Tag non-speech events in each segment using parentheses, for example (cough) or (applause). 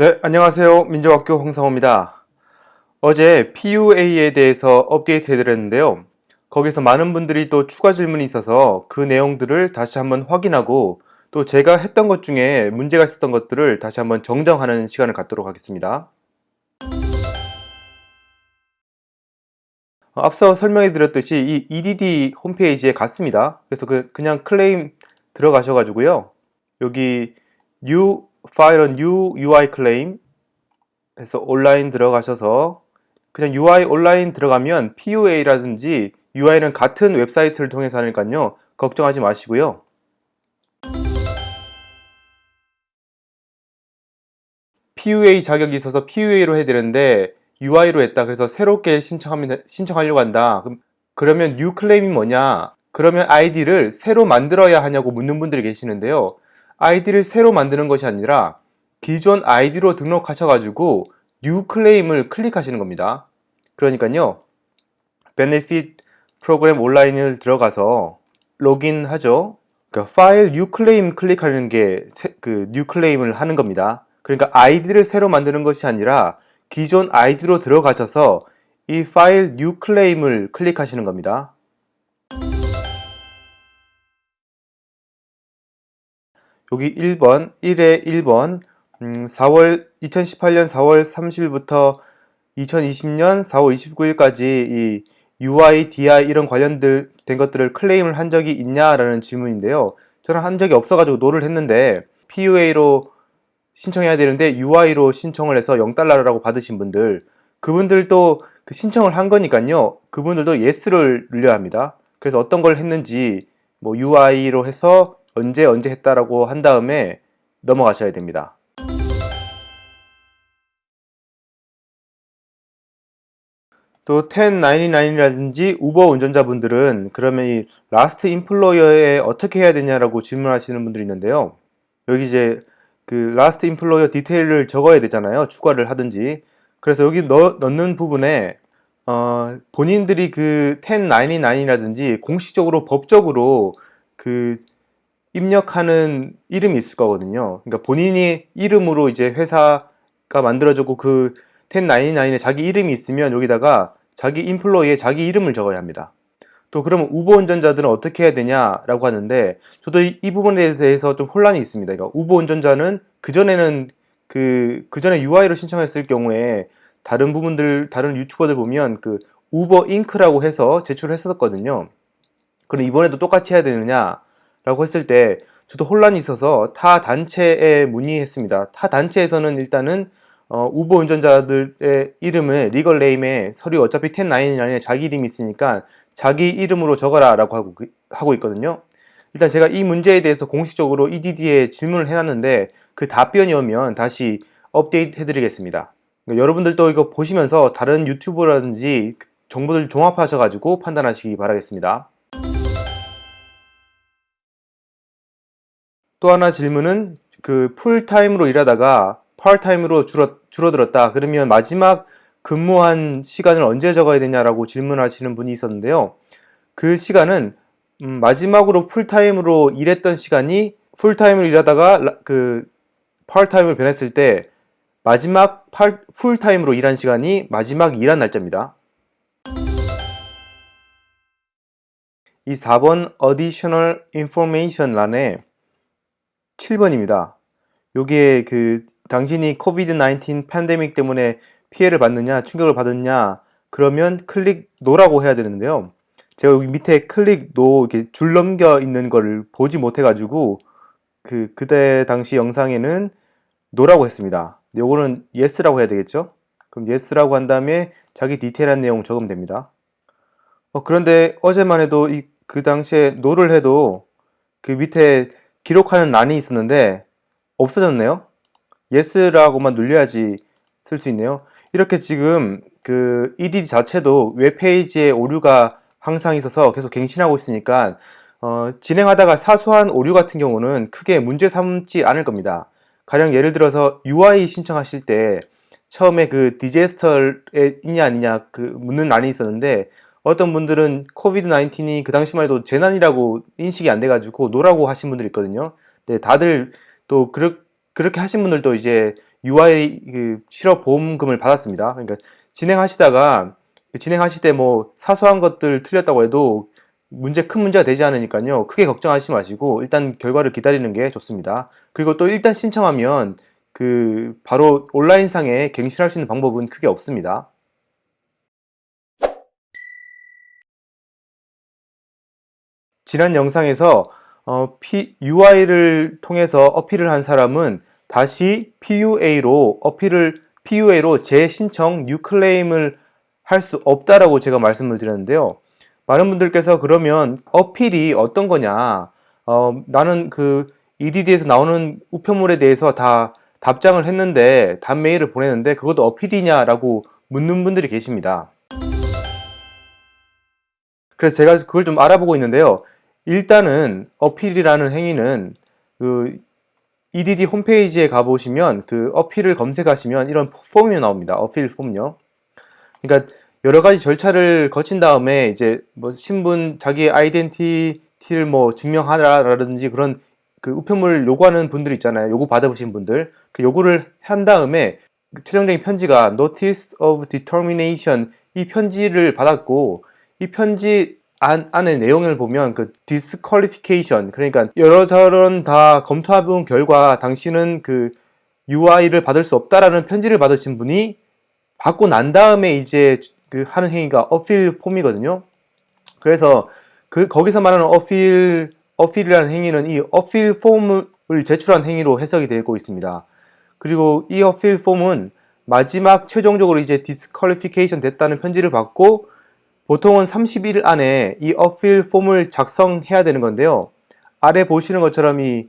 네, 안녕하세요. 민족학교 홍상호입니다. 어제 PUA에 대해서 업데이트 해드렸는데요. 거기서 많은 분들이 또 추가 질문이 있어서 그 내용들을 다시 한번 확인하고 또 제가 했던 것 중에 문제가 있었던 것들을 다시 한번 정정하는 시간을 갖도록 하겠습니다. 어, 앞서 설명해 드렸듯이 이 EDD 홈페이지에 갔습니다. 그래서 그 그냥 클레임 들어가셔가지고요. 여기 new file new UI claim 해서 온라인 들어가셔서 그냥 UI 온라인 들어가면 PUA라든지 UI는 같은 웹사이트를 통해서 하니까요. 걱정하지 마시고요. PUA 자격이 있어서 PUA로 해야 되는데 UI로 했다. 그래서 새롭게 신청하면, 신청하려고 한다. 그럼, 그러면 new claim이 뭐냐? 그러면 아이디를 새로 만들어야 하냐고 묻는 분들이 계시는데요. 아이디를 새로 만드는 것이 아니라 기존 아이디로 등록하셔가지고 new claim을 클릭하시는 겁니다. 그러니까요. benefit 프로그램 온라인을 들어가서 로그인하죠. 그러니까 file new claim 클릭하는 게 그 new claim을 하는 겁니다. 그러니까 아이디를 새로 만드는 것이 아니라 기존 아이디로 들어가셔서 이 파일 new claim을 클릭하시는 겁니다. 여기 1번, 1에 1번, 음, 4월, 2018년 4월 30일부터 2020년 4월 29일까지 이 UI, DI 이런 관련된 것들을 클레임을 한 적이 있냐라는 질문인데요. 저는 한 적이 없어가지고 no를 했는데 PUA로 신청해야 되는데 UI로 신청을 해서 0달러라고 받으신 분들 그분들도 그 신청을 한 거니까요. 그분들도 yes를 눌려야 합니다. 그래서 어떤 걸 했는지 뭐 UI로 해서 언제 언제 했다라고 한 다음에 넘어가셔야 됩니다. 또 1099이라든지 우버 운전자분들은 그러면 이 last employer에 어떻게 해야 되냐라고 질문하시는 분들이 있는데요. 여기 이제 그 last employer detail을 적어야 되잖아요. 추가를 하든지. 그래서 여기 넣, 넣는 부분에 어, 본인들이 그 1099이라든지 공식적으로 법적으로 그 입력하는 이름이 있을 거거든요. 그러니까 본인이 이름으로 이제 회사가 만들어졌고 그 1099에 자기 이름이 있으면 여기다가 자기 employer에 자기 이름을 적어야 합니다. 또 그러면 우버 운전자들은 어떻게 해야 되냐라고 하는데 저도 이, 이 부분에 대해서 좀 혼란이 있습니다. 그러니까 우버 운전자는 그전에는 그, 그전에 UI로 신청했을 경우에 다른 부분들, 다른 유튜버들 보면 그 우버 잉크라고 해서 제출했었거든요. 그럼 이번에도 똑같이 해야 되느냐? 라고 했을 때 저도 혼란이 있어서 타 단체에 문의했습니다. 타 단체에서는 일단은 어, 우버 운전자들의 이름을 리걸 네임에 서류 어차피 1099에 자기 이름이 있으니까 자기 이름으로 적어라 라고 하고, 하고 있거든요. 일단 제가 이 문제에 대해서 공식적으로 EDD에 질문을 해놨는데 그 답변이 오면 다시 업데이트 해드리겠습니다. 그러니까 여러분들도 이거 보시면서 다른 유튜브라든지 정보들 종합하셔가지고 판단하시기 바라겠습니다. 또 하나 질문은 그 풀타임으로 일하다가 파트타임으로 줄어, 줄어들었다. 그러면 마지막 근무한 시간을 언제 적어야 되냐라고 질문하시는 분이 있었는데요. 그 시간은 음, 마지막으로 풀타임으로 일했던 시간이 풀타임으로 일하다가 그 파트타임으로 변했을 때 마지막 팔, 풀타임으로 일한 시간이 마지막 일한 날짜입니다. 이 4번 Additional Information 란에 7번입니다. 요게 그 당신이 COVID-19 팬데믹 때문에 피해를 받느냐 충격을 받았냐 그러면 click no라고 해야 되는데요. 제가 여기 밑에 click no 이렇게 줄 넘겨 있는 거를 보지 못해 가지고 그 그때 당시 영상에는 no라고 했습니다. 요거는 yes라고 해야 되겠죠? 그럼 yes라고 한 다음에 자기 디테일한 내용 적으면 됩니다. 어, 그런데 어제만 해도 이, 그 당시에 no를 해도 그 밑에 기록하는 란이 있었는데 없어졌네요. yes라고만 눌려야지 쓸 수 있네요. 이렇게 지금 그 EDD 자체도 웹페이지에 오류가 항상 있어서 계속 갱신하고 있으니까 어, 진행하다가 사소한 오류 같은 경우는 크게 문제 삼지 않을 겁니다. 가령 예를 들어서 UI 신청하실 때 처음에 그 disaster에 있냐 아니냐 그 묻는 란이 있었는데 어떤 분들은 COVID 19이 그 당시만 해도 재난이라고 인식이 안 돼가지고 no라고 하신 분들 있거든요. 네, 다들 또 그렇, 그렇게 하신 분들도 이제 UI 그 실업 보험금을 받았습니다. 그러니까 진행하시다가 진행하실 때 뭐 사소한 것들 틀렸다고 해도 문제 큰 문제가 되지 않으니까요. 크게 걱정하지 마시고 일단 결과를 기다리는 게 좋습니다. 그리고 또 일단 신청하면 그 바로 온라인상에 갱신할 수 있는 방법은 크게 없습니다. 지난 영상에서 어, P, UI를 통해서 어필을 한 사람은 다시 PUA로 어필을 PUA로 재신청 뉴클레임을 할 수 없다라고 제가 말씀을 드렸는데요. 많은 분들께서 그러면 어필이 어떤 거냐? 어, 나는 그 EDD에서 나오는 우편물에 대해서 다 답장을 했는데 답 메일을 보내는데 그것도 어필이냐 라고 묻는 분들이 계십니다. 그래서 제가 그걸 좀 알아보고 있는데요. 일단은 어필이라는 행위는 그 EDD 홈페이지에 가보시면 그 어필을 검색하시면 이런 폼이 나옵니다. 어필 폼요. 그러니까 여러 가지 절차를 거친 다음에 이제 뭐 신분 자기의 아이덴티티를 뭐 증명하라라든지 그런 그 우편물을 요구하는 분들 있잖아요. 요구 받아보신 분들 그 요구를 한 다음에 최종적인 편지가 Notice of Determination 이 편지를 받았고 이 편지 안, 안의 내용을 보면 그 disqualification 그러니까 여러저런 다 검토해본 결과 당신은 그 UI를 받을 수 없다라는 편지를 받으신 분이 받고 난 다음에 이제 그 하는 행위가 어필 폼이거든요. 그래서 그 거기서 말하는 어필 어필이라는 행위는 이 어필 폼을 제출한 행위로 해석이 되고 있습니다. 그리고 이 어필 폼은 마지막 최종적으로 이제 disqualification 됐다는 편지를 받고 보통은 30일 안에 이 appeal form을 작성해야 되는 건데요. 아래 보시는 것처럼 이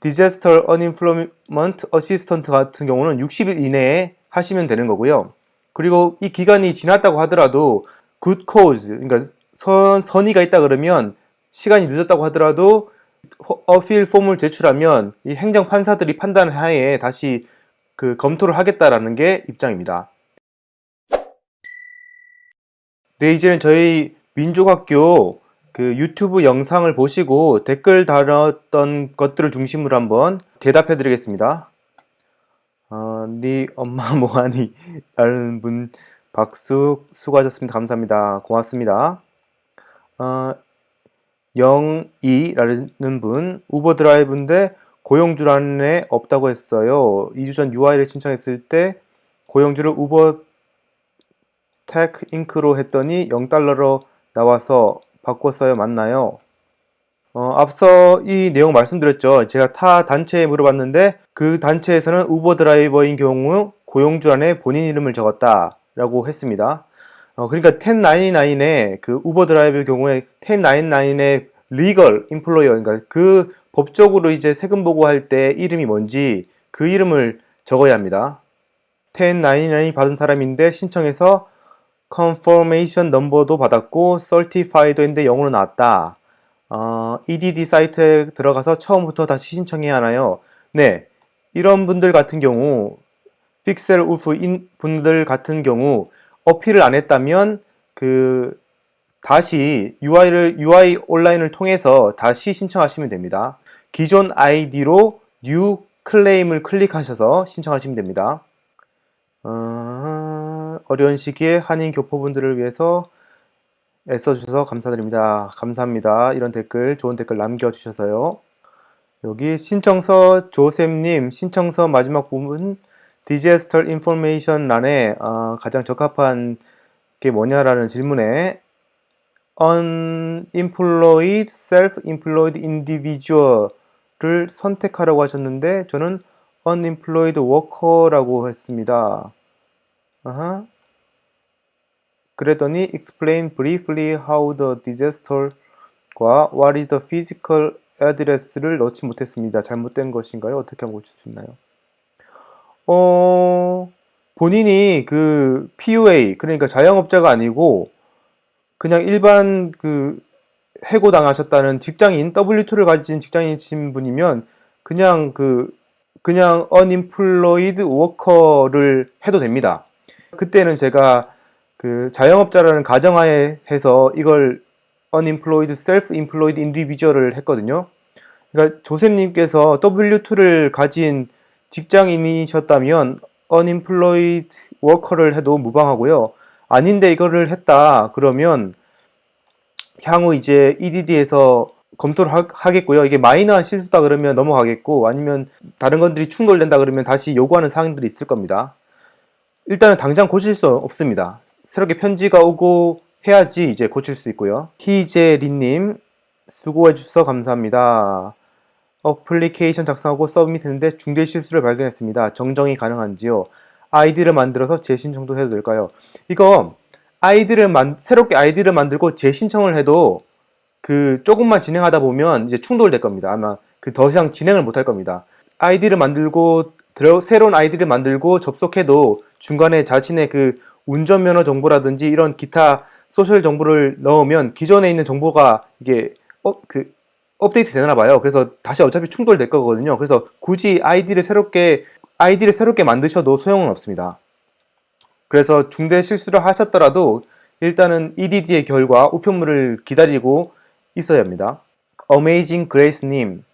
Disaster Unemployment Assistant 같은 경우는 60일 이내에 하시면 되는 거고요. 그리고 이 기간이 지났다고 하더라도 good cause, 그러니까 선, 선의가 있다 그러면 시간이 늦었다고 하더라도 appeal form을 제출하면 이 행정 판사들이 판단 하에 다시 그 검토를 하겠다라는 게 입장입니다. 네, 이제는 저희 민족학교 그 유튜브 영상을 보시고 댓글 달았던 것들을 중심으로 한번 대답해 드리겠습니다. 어, 네 엄마 (laughs) 뭐하니? 라는 분 박수 수고하셨습니다. 감사합니다. 고맙습니다. 어, 영이라는 분 우버 드라이브인데 고용주란에 없다고 했어요. 2주 전 UI를 신청했을 때 고용주를 Uber Tech Inc로 했더니 0달러로 나와서 바꿨어요. 맞나요? 어, 앞서 이 내용 말씀드렸죠. 제가 타 단체에 물어봤는데 그 단체에서는 우버 드라이버인 경우 고용주란에 본인 이름을 적었다 라고 했습니다. 어, 그러니까 1099의 그 우버 드라이버 경우에 1099의 legal employer 그러니까 그 법적으로 이제 세금 보고할 때 이름이 뭔지 그 이름을 적어야 합니다. 1099이 받은 사람인데 신청해서 confirmation number도 받았고 certified도 했는데 영어로 나왔다. 어, EDD 사이트에 들어가서 처음부터 다시 신청해야 하나요? 네. 이런 분들 같은 경우 픽셀 울프 분들 같은 경우 어필을 안 했다면 그 다시 UI를 UI 온라인을 통해서 다시 신청하시면 됩니다. 기존 아이디로 new 클레임을 클릭하셔서 신청하시면 됩니다. 어, 어려운 시기에 한인 교포분들을 위해서 애써주셔서 감사드립니다. 감사합니다. 이런 댓글, 좋은 댓글 남겨주셔서요. 여기 신청서 조셉님 신청서 마지막 부분 디제스터 인포메이션 란에 어, 가장 적합한 게 뭐냐라는 질문에 unemployed, self-employed individual을 선택하라고 하셨는데 저는 unemployed worker라고 했습니다. 아하. 그랬더니 explain briefly how the disaster과 what is the physical address를 넣지 못했습니다. 잘못된 것인가요? 어떻게 하면 고칠 수 있나요? 어, 본인이 그 PUA, 그러니까 자영업자가 아니고 그냥 일반 그 해고 당하셨다는 직장인, W2를 가진 직장인이신 분이면 그냥 그 그냥 unemployed worker를 해도 됩니다. 그때는 제가 그 자영업자라는 가정하에 해서 이걸 unemployed, self-employed individual을 했거든요. 그러니까 조셉님께서 W2를 가진 직장인이셨다면 unemployed worker를 해도 무방하고요. 아닌데 이거를 했다 그러면 향후 이제 EDD에서 검토를 하, 겠고요 이게 마이너한 실수다 그러면 넘어가겠고 아니면 다른 것들이 충돌된다 그러면 다시 요구하는 사항들이 있을 겁니다. 일단은 당장 고칠 수 없습니다. 새롭게 편지가 오고 해야지 이제 고칠 수 있고요. 희재리님 수고해 주셔서 감사합니다. 어플리케이션 작성하고 submit했는데 중대 실수를 발견했습니다. 정정이 가능한지요? 아이디를 만들어서 재신청도 해도 될까요? 이거 아이디를 만 새롭게 아이디를 만들고 재신청을 해도 그 조금만 진행하다 보면 이제 충돌될 겁니다. 아마 그 더 이상 진행을 못할 겁니다. 아이디를 만들고 새로운 아이디를 만들고 접속해도 중간에 자신의 그 운전면허 정보라든지 이런 기타 social 정보를 넣으면 기존에 있는 정보가 이게 어, 그 업데이트 되나 봐요. 그래서 다시 어차피 충돌될 거거든요. 그래서 굳이 아이디를 새롭게 아이디를 새롭게 만드셔도 소용은 없습니다. 그래서 중대 실수를 하셨더라도 일단은 EDD의 결과 우편물을 기다리고 있어야 합니다. Amazing Grace님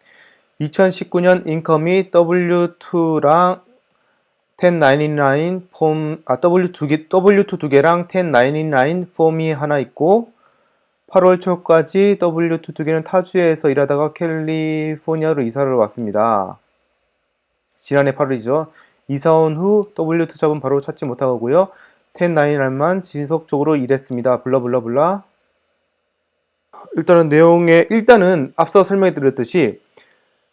2019년 인컴이 W2랑 1099 폼, 아, W2 개, W2 두 개랑 1099 폼이 하나 있고 8월 초까지 W2 두 개는 타주에서 일하다가 캘리포니아로 이사를 왔습니다. 지난해 8월이죠. 이사 온 후 W2 잡은 바로 찾지 못하고요. 1099만 지속적으로 일했습니다. 블라블라블라. 일단은 내용에 일단은 앞서 설명해 드렸듯이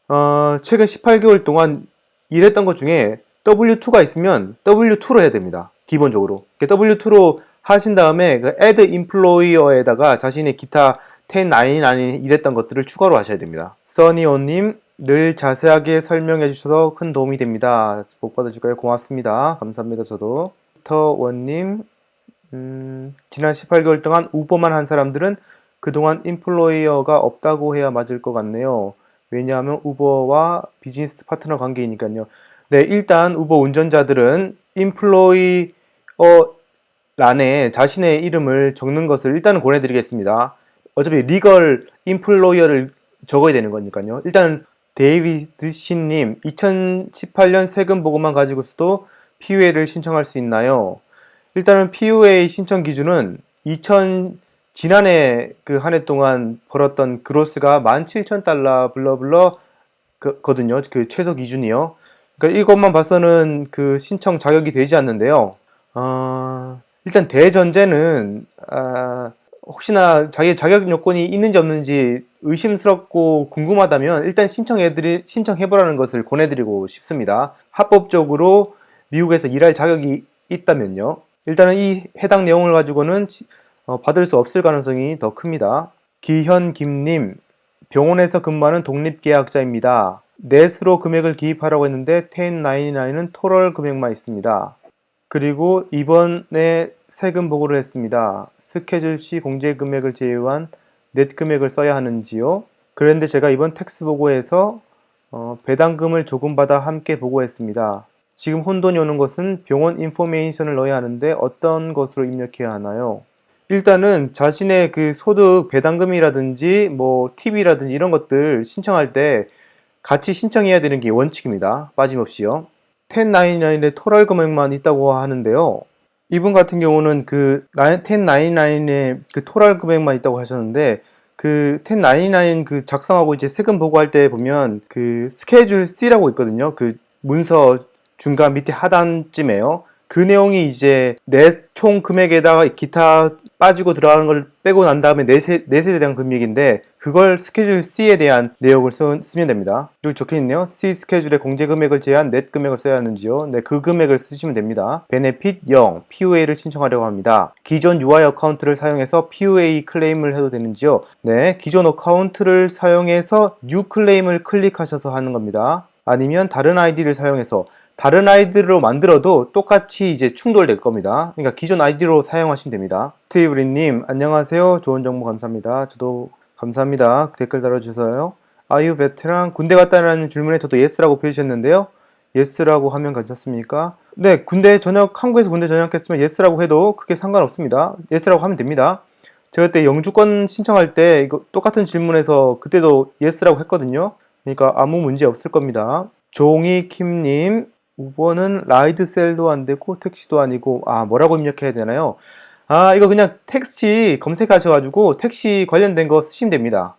어, 최근 18개월 동안 일했던 것 중에 W2가 있으면 W2로 해야 됩니다. 기본적으로. W2로 하신 다음에 그 add employer에다가 자신의 기타 1099 일했던 것들을 추가로 하셔야 됩니다. 써니오님 늘 자세하게 설명해 주셔서 큰 도움이 됩니다. 복 받으실까요? 고맙습니다. 감사합니다. 저도. 터원님 음, 지난 18개월 동안 우버만 한 사람들은 그동안 employer가 없다고 해야 맞을 것 같네요. 왜냐하면 우버와 비즈니스 파트너 관계이니까요. 네, 일단 우버 운전자들은 employer 란에 자신의 이름을 적는 것을 일단은 권해드리겠습니다. 어차피 legal employer를 적어야 되는 거니까요. 일단 데이비드 신님 2018년 세금 보고만 가지고서도 PUA를 신청할 수 있나요? 일단은 PUA 신청 기준은 2000 지난해 그 한 해 동안 벌었던 그로스가 17,000달러 블러블러 거든요. 그 최소 기준이요. 그러니까 이것만 봐서는 그 신청 자격이 되지 않는데요. 어, 일단 대전제는 아, 혹시나 자기 자격 요건이 있는지 없는지 의심스럽고 궁금하다면 일단 신청해드리 신청해보라는 것을 권해드리고 싶습니다. 합법적으로 미국에서 일할 자격이 있다면요. 일단은 이 해당 내용을 가지고는 어, 받을 수 없을 가능성이 더 큽니다. 기현김님, 병원에서 근무하는 독립계약자입니다. net으로 금액을 기입하라고 했는데 1099는 total 금액만 있습니다. 그리고 이번에 세금 보고를 했습니다. Schedule C 공제 금액을 제외한 net 금액을 써야 하는지요? 그런데 제가 이번 tax 보고에서 어, 배당금을 조금 받아 함께 보고했습니다. 지금 혼돈이 오는 것은 병원 인포메이션을 넣어야 하는데 어떤 것으로 입력해야 하나요? 일단은 자신의 그 소득 배당금이라든지 뭐 팁이라든지 이런 것들 신청할 때 같이 신청해야 되는 게 원칙입니다. 빠짐없이요. 1099의 토럴 금액만 있다고 하는데요. 이분 같은 경우는 그 1099의 그 토럴 금액만 있다고 하셨는데 그 1099 그 작성하고 이제 세금 보고할 때 보면 그 schedule C라고 있거든요. 그 문서 중간 밑에 하단쯤에요. 그 내용이 이제 내 총 금액에다가 기타 빠지고 들어가는 걸 빼고 난 다음에 내 세, 내 세에 대한 금액인데 그걸 schedule C에 대한 내역을 쓰, 면 됩니다. 여기 적혀있네요. C 스케줄의 공제 금액을 제한 net 금액을 써야 하는지요. 네, 그 금액을 쓰시면 됩니다. benefit 0, PUA를 신청하려고 합니다. 기존 UI account를 사용해서 PUA claim을 해도 되는지요. 네, 기존 account를 사용해서 new claim을 클릭하셔서 하는 겁니다. 아니면 다른 아이디를 사용해서 다른 아이디로 만들어도 똑같이 이제 충돌될 겁니다. 그러니까 기존 아이디로 사용하시면 됩니다. 스테이브리님 안녕하세요. 좋은 정보 감사합니다. 저도 감사합니다. 댓글 달아주셔요. are you veteran 군대 갔다라는 질문에 저도 yes라고 표시했는데요. yes라고 하면 괜찮습니까? 네, 군대 전역, 한국에서 군대 전역했으면 yes라고 해도 크게 상관없습니다. yes라고 하면 됩니다. 제가 그때 영주권 신청할 때 이거 똑같은 질문에서 그때도 yes라고 했거든요. 그러니까 아무 문제 없을 겁니다. 종이킴님 5번은 rideshare도 안 되고 택시도 아니고 아 뭐라고 입력해야 되나요? 아 이거 그냥 택시 검색하셔가지고 택시 관련된 거 쓰시면 됩니다.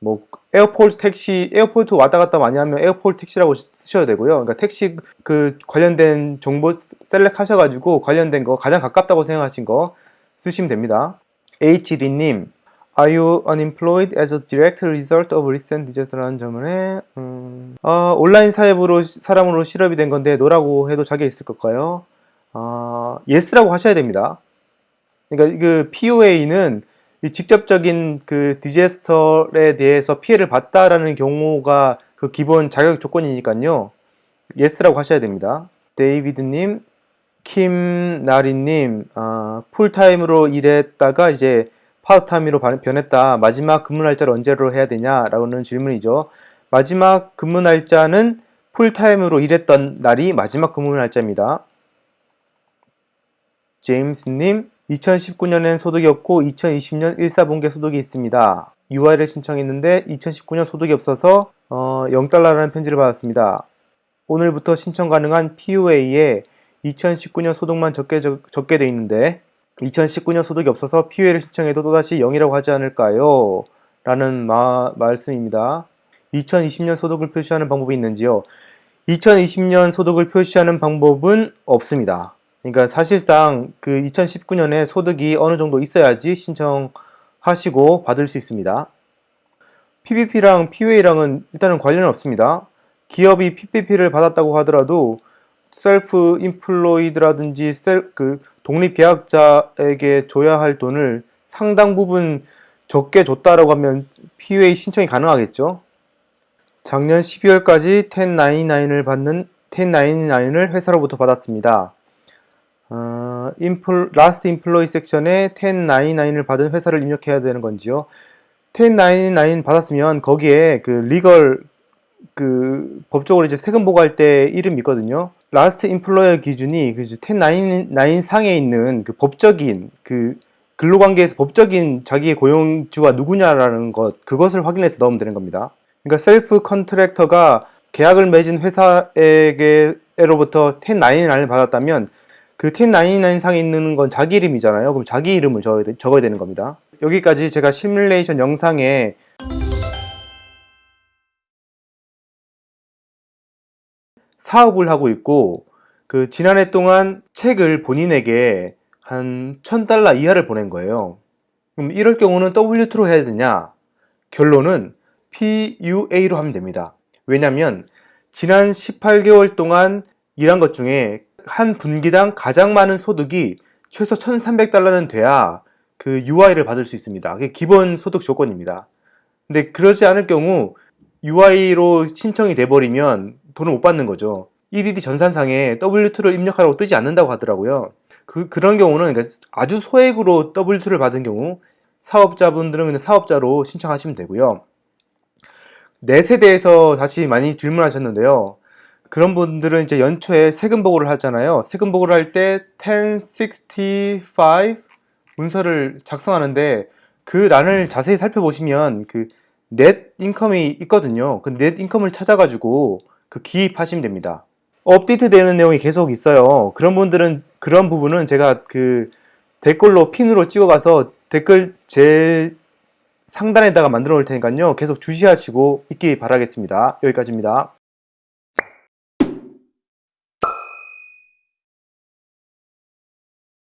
뭐 airport 택시 airport 왔다 갔다 많이 하면 airport 택시라고 쓰셔야 되고요. 그러니까 택시 그 관련된 정보 select 하셔가지고 관련된 거 가장 가깝다고 생각하신 거 쓰시면 됩니다. HD님 Are you unemployed as a direct result of recent disaster라는 점에 음, 어, 온라인 사업으로 사람으로 실업이 된 건데 no라고 해도 자기가 있을 걸까요? 어, yes라고 하셔야 됩니다. 그러니까 그 PUA는 직접적인 그 disaster에 대해서 피해를 봤다라는 경우가 그 기본 자격 조건이니까요. yes라고 하셔야 됩니다. 데이비드님, 킴나리님, 아, full-time으로 일했다가 이제 파트타임으로 변했다. 마지막 근무 날짜를 언제로 해야 되냐라는 질문이죠. 마지막 근무 날짜는 풀타임으로 일했던 날이 마지막 근무 날짜입니다. 제임스님, 2019년엔 소득이 없고 2020년 1사분기 소득이 있습니다. UI를 신청했는데 2019년 소득이 없어서 어, 0달러라는 편지를 받았습니다. 오늘부터 신청 가능한 PUA에 2019년 소득만 적게, 적, 적게 돼 있는데 2019년 소득이 없어서 PUA를 신청해도 또다시 0이라고 하지 않을까요? 라는 마, 말씀입니다. 2020년 소득을 표시하는 방법이 있는지요? 2020년 소득을 표시하는 방법은 없습니다. 그러니까 사실상 그 2019년에 소득이 어느 정도 있어야지 신청하시고 받을 수 있습니다. PPP랑 PUA랑은 일단은 관련은 없습니다. 기업이 PPP를 받았다고 하더라도 self-employed라든지 self, 그 독립계약자에게 줘야 할 돈을 상당 부분 적게 줬다라고 하면 PUA 신청이 가능하겠죠. 작년 12월까지 1099을 받는 1099을 회사로부터 받았습니다. 어, employ, last employer section에 1099을 받은 회사를 입력해야 되는 건지요. 1099 받았으면 거기에 그 legal 그 법적으로 이제 세금 보고할 때 이름이 있거든요. last employer 기준이 그 1099 상에 있는 그 법적인 그 근로관계에서 법적인 자기의 고용주가 누구냐라는 것 그것을 확인해서 넣으면 되는 겁니다. 그러니까 self contractor가 계약을 맺은 회사에게로부터 1099을 받았다면 그 1099 상에 있는 건 자기 이름이잖아요. 그럼 자기 이름을 적어야 되는 겁니다. 여기까지 제가 시뮬레이션 영상에 사업을 하고 있고 그 지난해 동안 책을 본인에게 한 1000달러 이하를 보낸 거예요. 그럼 이럴 경우는 W2로 해야 되냐? 결론은 PUA로 하면 됩니다. 왜냐면 지난 18개월 동안 일한 것 중에 한 분기당 가장 많은 소득이 최소 1300달러는 돼야 그 UI를 받을 수 있습니다. 그게 기본 소득 조건입니다. 근데 그러지 않을 경우 UI로 신청이 돼버리면 돈을 못 받는 거죠. EDD 전산상에 W2를 입력하라고 뜨지 않는다고 하더라고요. 그, 그런 경우는 그러니까 아주 소액으로 W2를 받은 경우 사업자분들은 그냥 사업자로 신청하시면 되고요. 내 세대에서 다시 많이 질문하셨는데요. 그런 분들은 이제 연초에 세금 보고를 하잖아요. 세금 보고를 할 때 1065 문서를 작성하는데 그 란을 자세히 살펴보시면 그 넷 인컴이 있거든요. 그 넷 인컴을 찾아가지고 그 기입하시면 됩니다. 업데이트 되는 내용이 계속 있어요. 그런 분들은 그런 부분은 제가 그 댓글로 핀으로 찍어가서 댓글 제일 상단에다가 만들어 놓을 테니까요. 계속 주시하시고 있기 바라겠습니다. 여기까지입니다.